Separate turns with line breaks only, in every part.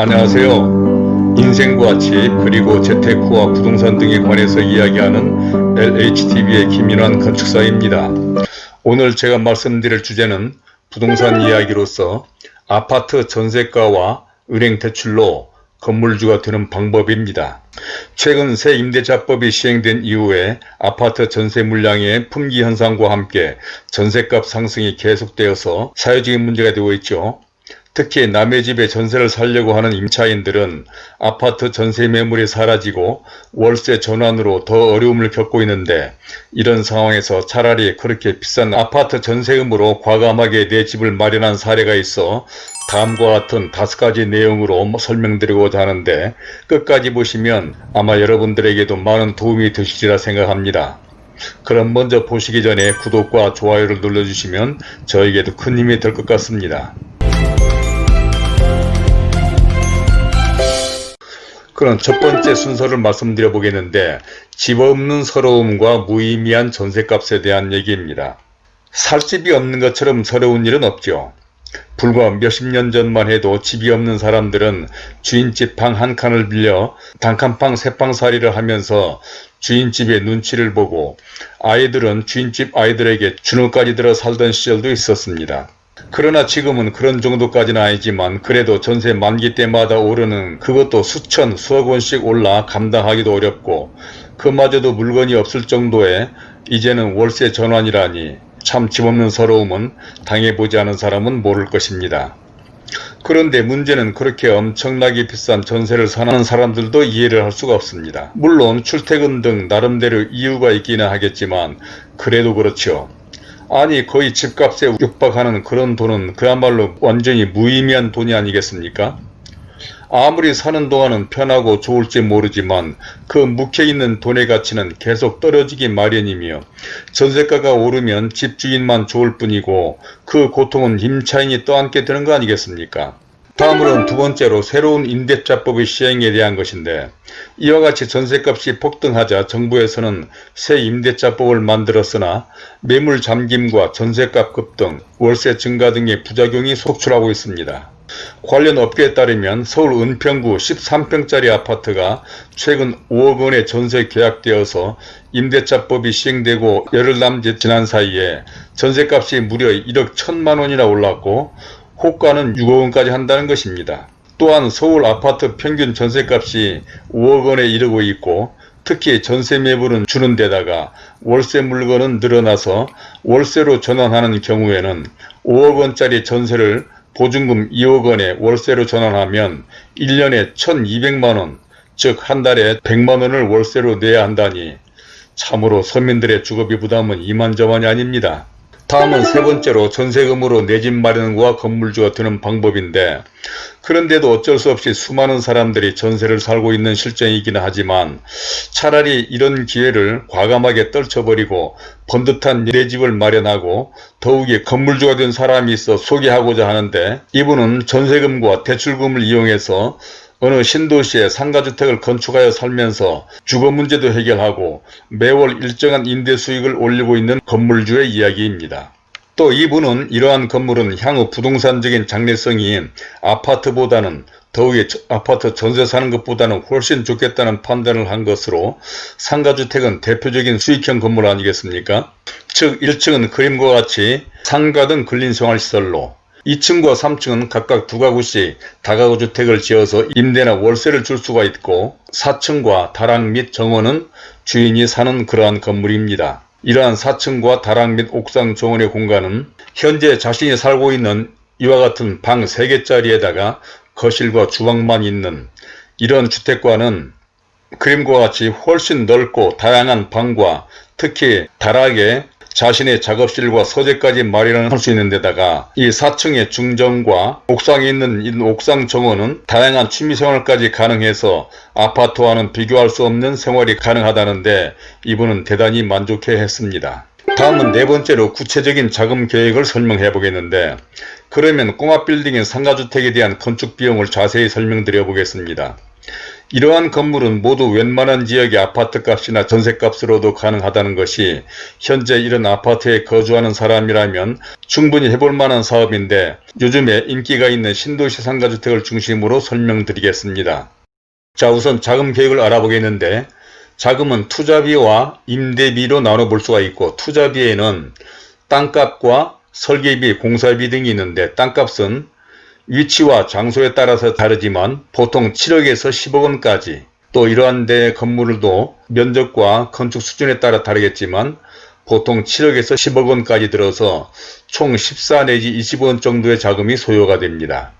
안녕하세요. 인생과 집 그리고 재테크 와 부동산 등에 관해서 이야기하는 LHTV의 김인환 건축사입니다. 오늘 제가 말씀드릴 주제는 부동산 이야기로서 아파트 전세가와 은행 대출로 건물주가 되는 방법입니다. 최근 새 임대차법이 시행된 이후에 아파트 전세 물량의 품귀 현상과 함께 전세값 상승이 계속되어서 사회적인 문제가 되고 있죠. 특히 남의 집에 전세를 살려고 하는 임차인들은 아파트 전세 매물이 사라지고 월세 전환으로 더 어려움을 겪고 있는데 이런 상황에서 차라리 그렇게 비싼 아파트 전세금으로 과감하게 내 집을 마련한 사례가 있어 다음과 같은 다섯 가지 내용으로 설명드리고자 하는데 끝까지 보시면 아마 여러분들에게도 많은 도움이 되시리라 생각합니다. 그럼 먼저 보시기 전에 구독과 좋아요를 눌러주시면 저에게도 큰 힘이 될 것 같습니다. 그럼 첫 번째 순서를 말씀드려 보겠는데 집 없는 서러움과 무의미한 전세값에 대한 얘기입니다. 살 집이 없는 것처럼 서러운 일은 없죠. 불과 몇십 년 전만 해도 집이 없는 사람들은 주인집 방 한 칸을 빌려 단칸방 세방살이를 하면서 주인집의 눈치를 보고 아이들은 주인집 아이들에게 주눅까지 들어 살던 시절도 있었습니다. 그러나 지금은 그런 정도까지는 아니지만 그래도 전세 만기 때마다 오르는 그것도 수천 수억 원씩 올라 감당하기도 어렵고 그마저도 물건이 없을 정도에 이제는 월세 전환이라니 참 집없는 서러움은 당해보지 않은 사람은 모를 것입니다. 그런데 문제는 그렇게 엄청나게 비싼 전세를 사는 사람들도 이해를 할 수가 없습니다. 물론 출퇴근 등 나름대로 이유가 있기는 하겠지만 그래도 그렇죠. 아니 거의 집값에 육박하는 그런 돈은 그야말로 완전히 무의미한 돈이 아니겠습니까? 아무리 사는 동안은 편하고 좋을지 모르지만 그 묵혀있는 돈의 가치는 계속 떨어지기 마련이며 전세가가 오르면 집주인만 좋을 뿐이고 그 고통은 임차인이 떠안게 되는 거 아니겠습니까? 다음으로는 두 번째로 새로운 임대차법의 시행에 대한 것인데 이와 같이 전세값이 폭등하자 정부에서는 새 임대차법을 만들었으나 매물 잠김과 전세값 급등, 월세 증가 등의 부작용이 속출하고 있습니다. 관련 업계에 따르면 서울 은평구 13평짜리 아파트가 최근 5억 원의 전세 계약되어서 임대차법이 시행되고 열흘 남짓 지난 사이에 전세값이 무려 1억 1천만 원이나 올랐고 호가는 6억 원까지 한다는 것입니다. 또한 서울 아파트 평균 전세값이 5억 원에 이르고 있고 특히 전세 매물은 주는 데다가 월세 물건은 늘어나서 월세로 전환하는 경우에는 5억 원짜리 전세를 보증금 2억 원에 월세로 전환하면 1년에 1200만원 즉 한 달에 100만원을 월세로 내야 한다니 참으로 서민들의 주거비 부담은 이만저만이 아닙니다. 다음은 세 번째로 전세금으로 내 집 마련과 건물주가 되는 방법인데 그런데도 어쩔 수 없이 수많은 사람들이 전세를 살고 있는 실정이기는 하지만 차라리 이런 기회를 과감하게 떨쳐버리고 번듯한 내 집을 마련하고 더욱이 건물주가 된 사람이 있어 소개하고자 하는데 이분은 전세금과 대출금을 이용해서 어느 신도시에 상가주택을 건축하여 살면서 주거 문제도 해결하고 매월 일정한 임대 수익을 올리고 있는 건물주의 이야기입니다. 또 이분은 이러한 건물은 향후 부동산적인 장래성이 아파트보다는 더욱이 아파트 전세 사는 것보다는 훨씬 좋겠다는 판단을 한 것으로 상가주택은 대표적인 수익형 건물 아니겠습니까? 즉 1층은 그림과 같이 상가 등 근린생활시설로 2층과 3층은 각각 두 가구씩 다가구 주택을 지어서 임대나 월세를 줄 수가 있고 4층과 다락 및 정원은 주인이 사는 그러한 건물입니다. 이러한 4층과 다락 및 옥상 정원의 공간은 현재 자신이 살고 있는 이와 같은 방 3개짜리에다가 거실과 주방만 있는 이런 주택과는 그림과 같이 훨씬 넓고 다양한 방과 특히 다락에 자신의 작업실과 서재까지 마련할 수 있는 데다가 이 4층의 중정과 옥상에 있는 이 옥상 정원은 다양한 취미생활까지 가능해서 아파트와는 비교할 수 없는 생활이 가능하다는데 이분은 대단히 만족해 했습니다. 다음은 네 번째로 구체적인 자금 계획을 설명해 보겠는데 그러면 꼬마 빌딩인 상가주택에 대한 건축 비용을 자세히 설명드려 보겠습니다. 이러한 건물은 모두 웬만한 지역의 아파트값이나 전세값으로도 가능하다는 것이 현재 이런 아파트에 거주하는 사람이라면 충분히 해볼 만한 사업인데 요즘에 인기가 있는 신도시 상가주택을 중심으로 설명드리겠습니다. 자 우선 자금 계획을 알아보겠는데 자금은 투자비와 임대비로 나눠볼 수가 있고 투자비에는 땅값과 설계비, 공사비 등이 있는데 땅값은 위치와 장소에 따라서 다르지만 보통 7억에서 10억 원까지 또 이러한 데 건물도 면적과 건축 수준에 따라 다르겠지만 보통 7억에서 10억 원까지 들어서 총 14 내지 20원 정도의 자금이 소요가 됩니다.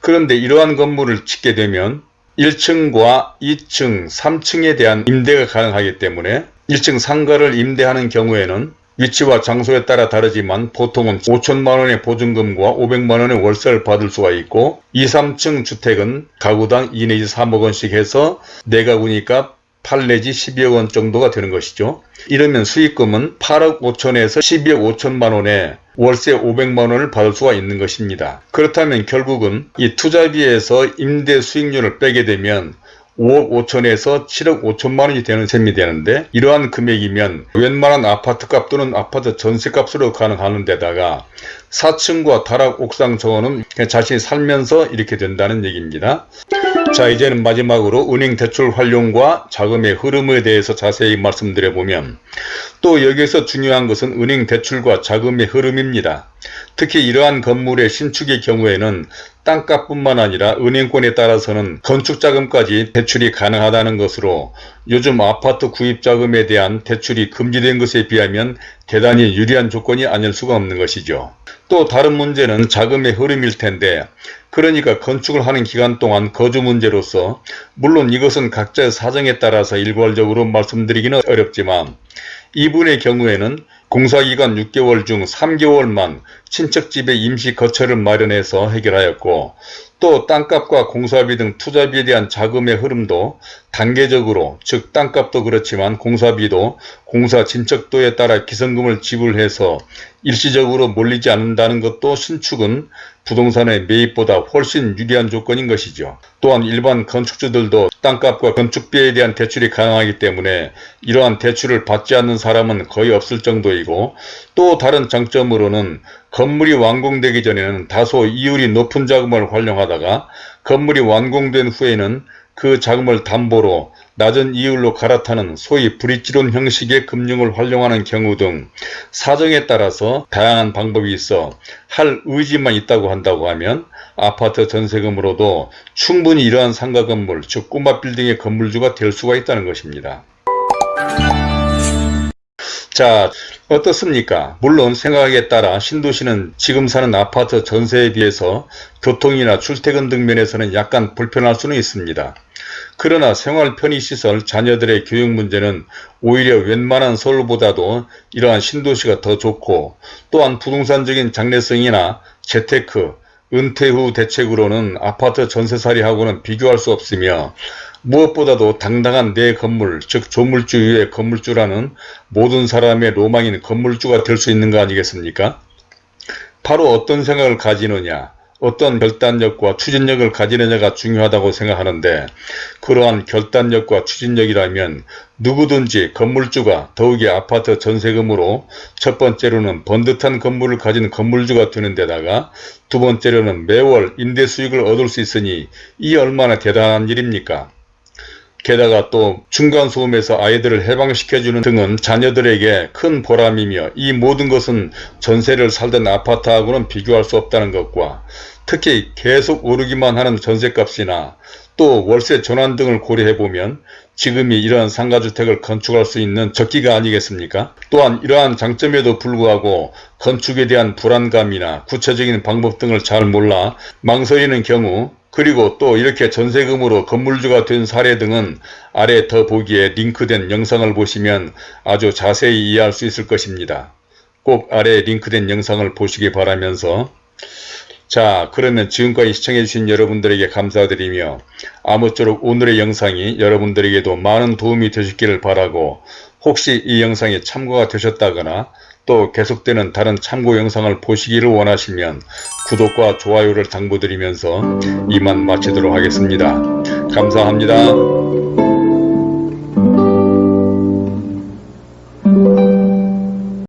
그런데 이러한 건물을 짓게 되면 1층과 2층, 3층에 대한 임대가 가능하기 때문에 1층 상가를 임대하는 경우에는 위치와 장소에 따라 다르지만 보통은 5천만원의 보증금과 500만원의 월세를 받을 수가 있고 2, 3층 주택은 가구당 2 내지 3억원씩 해서 4가구니까 8 내지 12억 원 정도가 되는 것이죠. 이러면 수익금은 8억 5천에서 12억 5천만 원에 월세 500만 원을 받을 수가 있는 것입니다. 그렇다면 결국은 이 투자비에서 임대 수익률을 빼게 되면 5억 5천에서 7억 5천만 원이 되는 셈이 되는데 이러한 금액이면 웬만한 아파트값 또는 아파트 전세값으로 가능하는 데다가 4층과 다락 옥상 정원은 자신이 살면서 이렇게 된다는 얘기입니다. 자 이제는 마지막으로 은행 대출 활용과 자금의 흐름에 대해서 자세히 말씀드려보면 또 여기에서 중요한 것은 은행 대출과 자금의 흐름입니다. 특히 이러한 건물의 신축의 경우에는 땅값뿐만 아니라 은행권에 따라서는 건축자금까지 대출이 가능하다는 것으로 요즘 아파트 구입자금에 대한 대출이 금지된 것에 비하면 대단히 유리한 조건이 아닐 수가 없는 것이죠. 또 다른 문제는 자금의 흐름일 텐데 그러니까 건축을 하는 기간 동안 거주 문제로서 물론 이것은 각자의 사정에 따라서 일괄적으로 말씀드리기는 어렵지만 이분의 경우에는 공사기간 6개월 중 3개월만 친척집에 임시 거처를 마련해서 해결하였고 또 땅값과 공사비 등 투자비에 대한 자금의 흐름도 단계적으로 즉 땅값도 그렇지만 공사비도 공사 진척도에 따라 기성금을 지불해서 일시적으로 몰리지 않는다는 것도 신축은 부동산의 매입보다 훨씬 유리한 조건인 것이죠. 또한 일반 건축주들도 땅값과 건축비에 대한 대출이 가능하기 때문에 이러한 대출을 받지 않는 사람은 거의 없을 정도이고 또 다른 장점으로는 건물이 완공되기 전에는 다소 이율이 높은 자금을 활용하다가 건물이 완공된 후에는 그 자금을 담보로 낮은 이율로 갈아타는 소위 브릿지론 형식의 금융을 활용하는 경우 등 사정에 따라서 다양한 방법이 있어 할 의지만 있다고 한다고 하면 아파트 전세금으로도 충분히 이러한 상가 건물 즉 꼬마 빌딩의 건물주가 될 수가 있다는 것입니다. 자 어떻습니까? 물론 생각에 따라 신도시는 지금 사는 아파트 전세에 비해서 교통이나 출퇴근 등 면에서는 약간 불편할 수는 있습니다. 그러나 생활 편의시설, 자녀들의 교육 문제는 오히려 웬만한 서울보다도 이러한 신도시가 더 좋고 또한 부동산적인 장래성이나 재테크, 은퇴 후 대책으로는 아파트 전세살이하고는 비교할 수 없으며 무엇보다도 당당한 내 건물 즉 조물주 위의 건물주라는 모든 사람의 로망인 건물주가 될 수 있는 거 아니겠습니까? 바로 어떤 생각을 가지느냐 어떤 결단력과 추진력을 가지느냐가 중요하다고 생각하는데 그러한 결단력과 추진력이라면 누구든지 건물주가 더욱이 아파트 전세금으로 첫 번째로는 번듯한 건물을 가진 건물주가 되는 데다가 두 번째로는 매월 임대 수익을 얻을 수 있으니 이 얼마나 대단한 일입니까? 게다가 또 중간소음에서 아이들을 해방시켜주는 등은 자녀들에게 큰 보람이며 이 모든 것은 전세를 살던 아파트하고는 비교할 수 없다는 것과 특히 계속 오르기만 하는 전세값이나 또 월세 전환 등을 고려해보면 지금이 이러한 상가주택을 건축할 수 있는 적기가 아니겠습니까? 또한 이러한 장점에도 불구하고 건축에 대한 불안감이나 구체적인 방법 등을 잘 몰라 망설이는 경우 그리고 또 이렇게 전세금으로 건물주가 된 사례 등은 아래 더 보기에 링크된 영상을 보시면 아주 자세히 이해할 수 있을 것입니다. 꼭 아래 링크된 영상을 보시기 바라면서 자 그러면 지금까지 시청해주신 여러분들에게 감사드리며 아무쪼록 오늘의 영상이 여러분들에게도 많은 도움이 되셨기를 바라고 혹시 이 영상이 참고가 되셨다거나 또 계속되는 다른 참고 영상을 보시기를 원하시면 구독과 좋아요를 당부드리면서 이만 마치도록 하겠습니다. 감사합니다.